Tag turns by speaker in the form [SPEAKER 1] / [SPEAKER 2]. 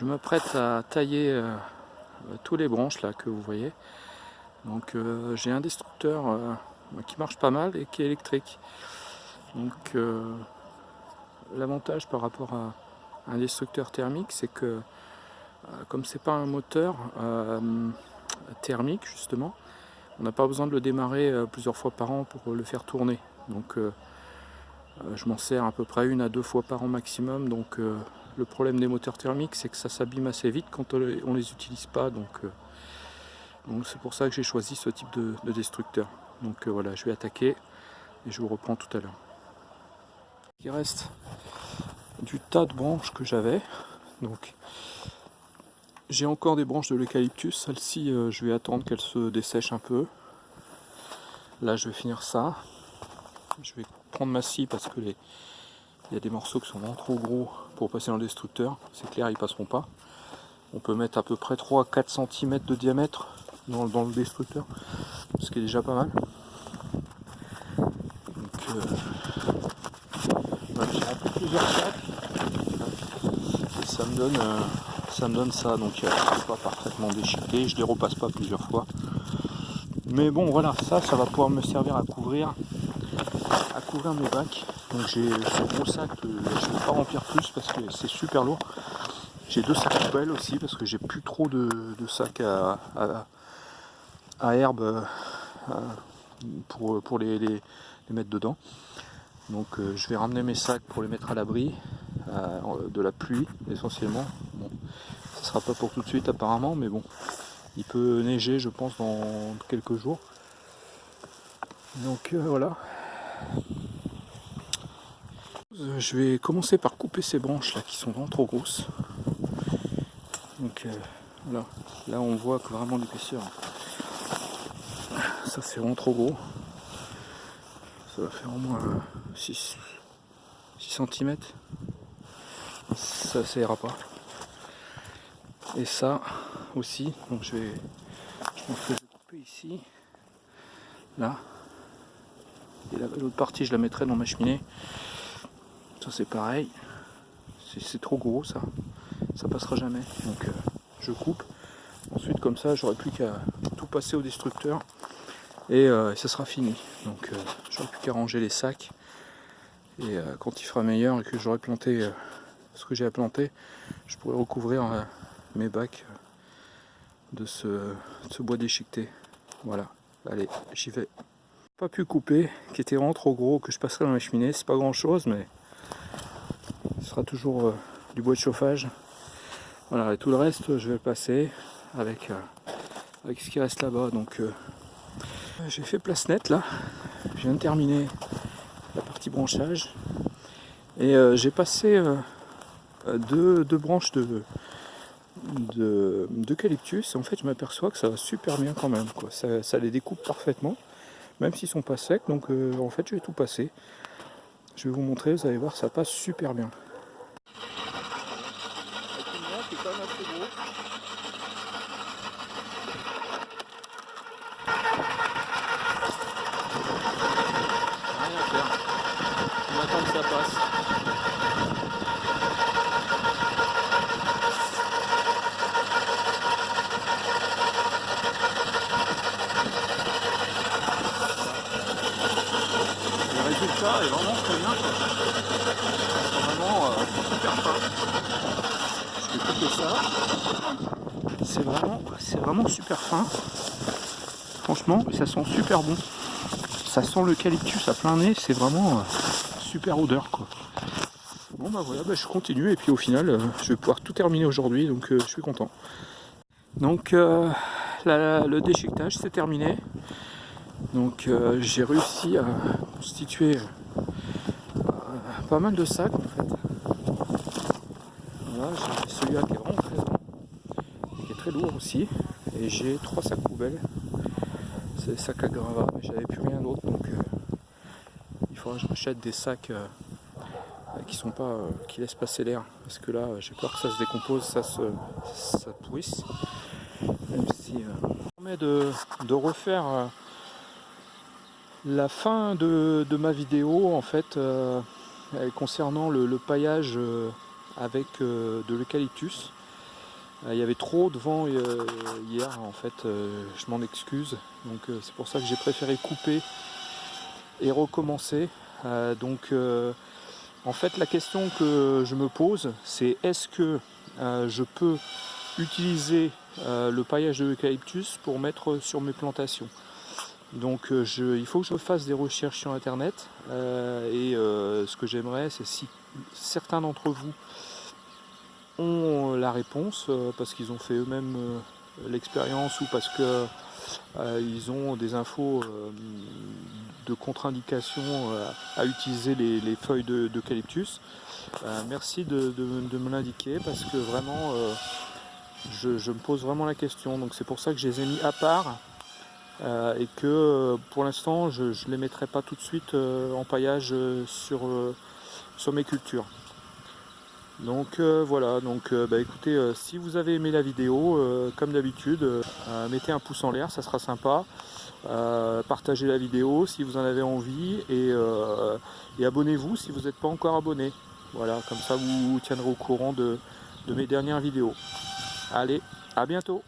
[SPEAKER 1] je m'apprête à tailler euh, tous les branches là que vous voyez. Donc euh, j'ai un destructeur euh, qui marche pas mal et qui est électrique. Donc l'avantage par rapport à un destructeur thermique, c'est que comme c'est pas un moteur thermique justement, on n'a pas besoin de le démarrer plusieurs fois par an pour le faire tourner. Donc je m'en sers à peu près une à deux fois par an maximum. Donc le problème des moteurs thermiques, c'est que ça s'abîme assez vite quand on ne les utilise pas. Euh, donc c'est pour ça que j'ai choisi ce type de, destructeur. Donc euh, voilà, je vais attaquer et je vous reprends tout à l'heure. Il reste du tas de branches que j'avais. Donc j'ai encore des branches de l'eucalyptus. Celle-ci, euh, je vais attendre qu'elle se dessèche un peu. Là, je vais finir ça. Je vais prendre ma scie parce que les, il y a des morceaux qui sont vraiment trop gros pour passer dans le destructeur. C'est clair, ils passeront pas. On peut mettre à peu près 3 4 cm de diamètre dans, le destructeur, ce qui est déjà pas mal. Donc, euh, j'ai appris plusieurs sacs et ça me donne, euh, ça. Donc, euh, c'est pas parfaitement déchiqueté. Je les repasse pas plusieurs fois. Mais bon, voilà, ça, ça va pouvoir me servir à couvrir, à couvrir mes bacs. Donc j'ai ce gros sac, je ne vais pas remplir plus parce que c'est super lourd. J'ai deux sacs poubelles aussi parce que j'ai plus trop de, sacs à, herbe euh, pour, pour les, mettre dedans. Donc euh, je vais ramener mes sacs pour les mettre à l'abri euh, de la pluie essentiellement. Bon, ça sera pas pour tout de suite apparemment, mais bon, il peut neiger je pense dans quelques jours. Donc voilà. Je vais commencer par couper ces branches là qui sont vraiment trop grosses. Donc euh, là, on voit que vraiment l'épaisseur. Ça c'est vraiment trop gros. Ça va faire au moins 6, 6 cm. Ça, ça ira pas. Et ça aussi, donc je vais, je vais couper ici, là. Et l'autre partie je la mettrai dans ma cheminée. Ça c'est pareil. C'est trop gros ça. Ça passera jamais. Donc euh, je coupe. Ensuite comme ça j'aurai plus qu'à tout passer au destructeur. Et euh, ça sera fini. Donc euh, j'aurai plus qu'à ranger les sacs. Et quand il fera meilleur et que j'aurai planté ce que j'ai à planter, je pourrai recouvrir mes bacs de ce, de ce bois déchiqueté. Voilà. Allez, j'y vais. Pas pu couper, qui était vraiment trop gros, que je passerai dans la cheminée. C'est pas grand chose, mais sera toujours euh, du bois de chauffage. Voilà, et tout le reste, je vais le passer avec, euh, avec ce qui reste là-bas. Donc, euh, j'ai fait place nette là. Je viens de terminer la partie branchage. Et j'ai passé deux, branches de d'eucalyptus. en fait, je m'aperçois que ça va super bien quand même. Quoi. Ça les découpe parfaitement, même s'ils sont pas secs. Donc, en fait, je vais tout passer. Je vais vous montrer, vous allez voir, ça passe super bien. Est vraiment très bien. Vraiment euh, super fin. Ça. C'est vraiment, vraiment super fin. Franchement, ça sent super bon. Ça sent l'eucalyptus à plein nez, c'est vraiment euh, super odeur quoi. Bon bah voilà, bah, je continue et puis au final euh, je vais pouvoir tout terminer aujourd'hui donc je suis content. Donc le déchiquetage c'est terminé. Donc j'ai réussi à constituer pas mal de sacs en fait. Voilà, j'ai celui-là qui est vraiment très qui est très lourd aussi. Et j'ai trois sacs poubelles. C'est sacs à gravat, mais j'avais plus rien d'autre donc euh, il faudra que je rachète des sacs euh, qui sont pas euh, qui laissent passer l'air parce que là j'ai peur que ça se décompose, ça se ça pourrisse. Même si permet de, de refaire la fin de, ma vidéo en fait concernant le, paillage euh, avec euh, de l'eucalyptus. il y avait trop de vent hier, en fait, je m'en excuse. Donc c'est pour ça que j'ai préféré couper et recommencer. donc en fait la question que je me pose c'est est-ce que je peux utiliser le paillage de l'eucalyptus pour mettre sur mes plantations? Donc euh, il faut que je fasse des recherches sur internet. Euh, et euh, ce que j'aimerais c'est si certains d'entre vous ont la réponse parce qu'ils ont fait euxmêmes l'expérience ou parce qu'ils ont des infos de contre-indication à utiliser les, feuilles d'eucalyptus. merci de, me l'indiquer parce que vraiment je, me pose vraiment la question. Donc c'est pour ça que je les ai mis à part euh, et que euh, pour l'instant je ne les mettrai pas tout de suite euh, en paillage sur, sur mes cultures. Donc voilà, donc bah, écoutez, si vous avez aimé la vidéo, comme d'habitude, mettez un pouce en l'air, ça sera sympa. partagez la vidéo si vous en avez envie et, abonnez-vous si vous n'êtes pas encore abonné. Voilà, comme ça vous, vous tiendrez au courant de, de mes dernières vidéos. Allez, à bientôt